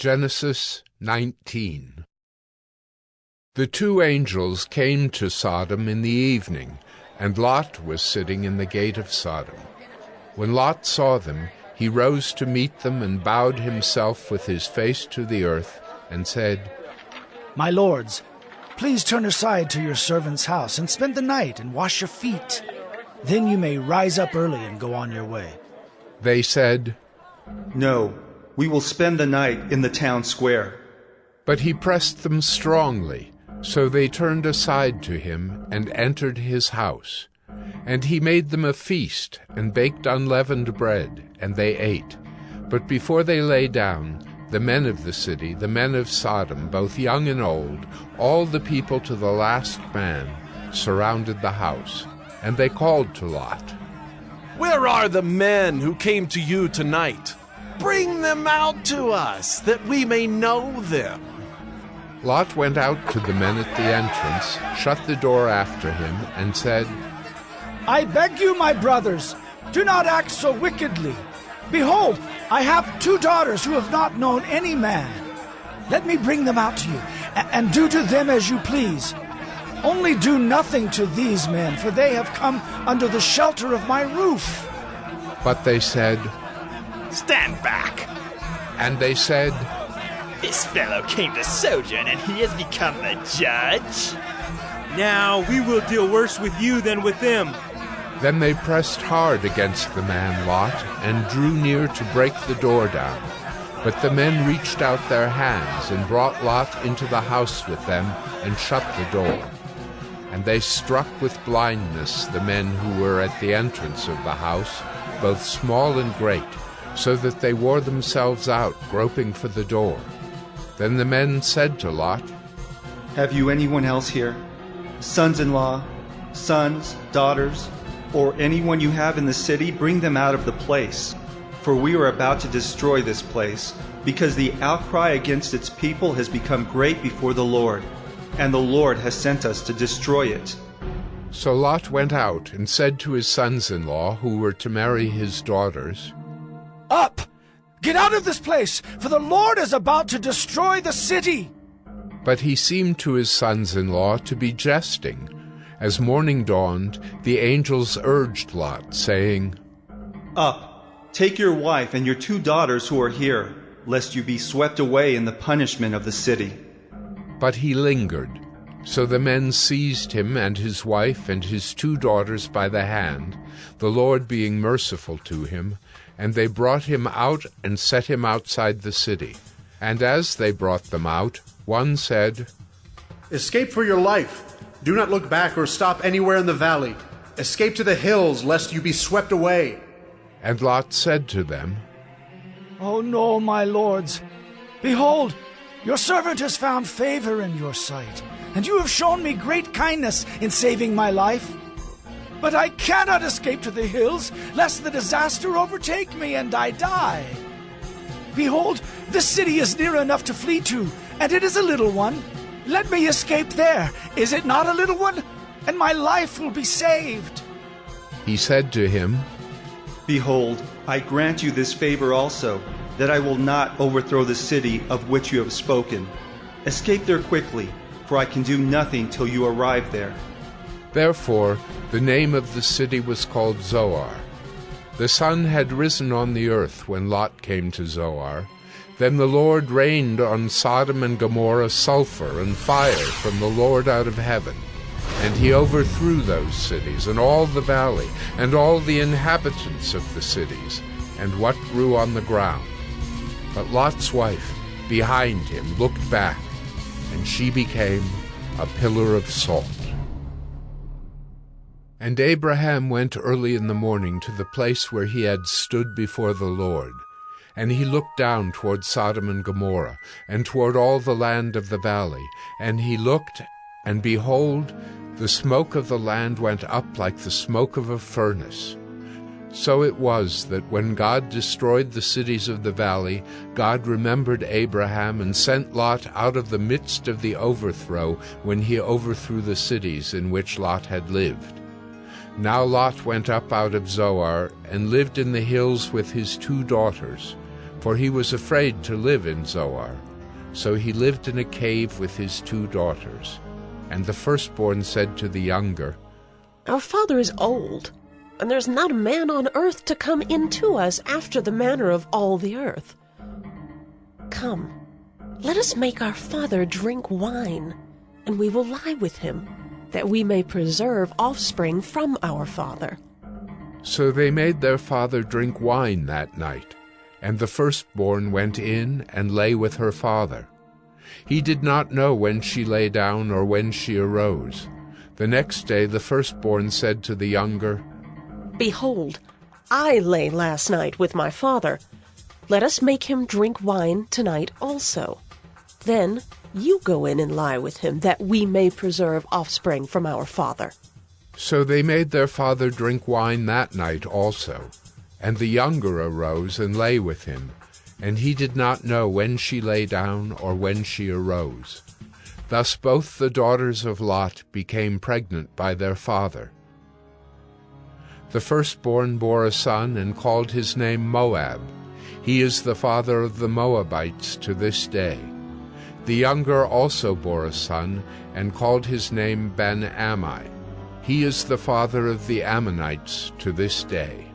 Genesis 19 The two angels came to Sodom in the evening, and Lot was sitting in the gate of Sodom. When Lot saw them, he rose to meet them and bowed himself with his face to the earth, and said, My lords, please turn aside to your servant's house and spend the night and wash your feet. Then you may rise up early and go on your way. They said, No, we will spend the night in the town square. But he pressed them strongly, so they turned aside to him and entered his house. And he made them a feast, and baked unleavened bread, and they ate. But before they lay down, the men of the city, the men of Sodom, both young and old, all the people to the last man, surrounded the house. And they called to Lot, Where are the men who came to you tonight? Bring them out to us, that we may know them. Lot went out to the men at the entrance, shut the door after him, and said, I beg you, my brothers, do not act so wickedly. Behold, I have two daughters who have not known any man. Let me bring them out to you, and do to them as you please. Only do nothing to these men, for they have come under the shelter of my roof. But they said, Stand back! And they said, This fellow came to sojourn, and he has become the judge? Now we will deal worse with you than with them. Then they pressed hard against the man Lot, and drew near to break the door down. But the men reached out their hands, and brought Lot into the house with them, and shut the door. And they struck with blindness the men who were at the entrance of the house, both small and great, so that they wore themselves out, groping for the door. Then the men said to Lot, Have you anyone else here? Sons in law, sons, daughters, or anyone you have in the city, bring them out of the place. For we are about to destroy this place, because the outcry against its people has become great before the Lord, and the Lord has sent us to destroy it. So Lot went out and said to his sons in law, who were to marry his daughters, Up! Get out of this place, for the Lord is about to destroy the city. But he seemed to his sons in law to be jesting. As morning dawned, the angels urged Lot, saying, Up, take your wife and your two daughters who are here, lest you be swept away in the punishment of the city. But he lingered. So the men seized him and his wife and his two daughters by the hand, the Lord being merciful to him, and they brought him out and set him outside the city. And as they brought them out, one said, Escape for your life. Do not look back or stop anywhere in the valley. Escape to the hills, lest you be swept away. And Lot said to them, Oh no, my lords. Behold, your servant has found favor in your sight, and you have shown me great kindness in saving my life. But I cannot escape to the hills, lest the disaster overtake me and I die. Behold, the city is near enough to flee to, and it is a little one. Let me escape there. Is it not a little one? And my life will be saved. He said to him, Behold, I grant you this favor also, that I will not overthrow the city of which you have spoken. Escape there quickly, for I can do nothing till you arrive there. Therefore the name of the city was called Zoar. The sun had risen on the earth when Lot came to Zoar. Then the Lord rained on Sodom and Gomorrah sulfur and fire from the Lord out of heaven. And he overthrew those cities, and all the valley, and all the inhabitants of the cities, and what grew on the ground. But Lot's wife, behind him, looked back, and she became a pillar of salt. And Abraham went early in the morning to the place where he had stood before the Lord. And he looked down toward Sodom and Gomorrah, and toward all the land of the valley. And he looked, and behold, the smoke of the land went up like the smoke of a furnace. So it was that when God destroyed the cities of the valley, God remembered Abraham and sent Lot out of the midst of the overthrow when he overthrew the cities in which Lot had lived. Now Lot went up out of Zoar and lived in the hills with his two daughters. for he was afraid to live in Zoar. So he lived in a cave with his two daughters. And the firstborn said to the younger, Our father is old, and there's not a man on earth to come into us after the manner of all the earth. Come, let us make our father drink wine, and we will lie with him, that we may preserve offspring from our father. So they made their father drink wine that night, and the firstborn went in and lay with her father. He did not know when she lay down or when she arose. The next day the firstborn said to the younger, Behold, I lay last night with my father. Let us make him drink wine tonight also. Then you go in and lie with him, that we may preserve offspring from our father. So they made their father drink wine that night also. And the younger arose and lay with him, and he did not know when she lay down or when she arose. Thus both the daughters of Lot became pregnant by their father. The firstborn bore a son and called his name Moab. He is the father of the Moabites to this day. The younger also bore a son and called his name Ben Ammi. He is the father of the Ammonites to this day.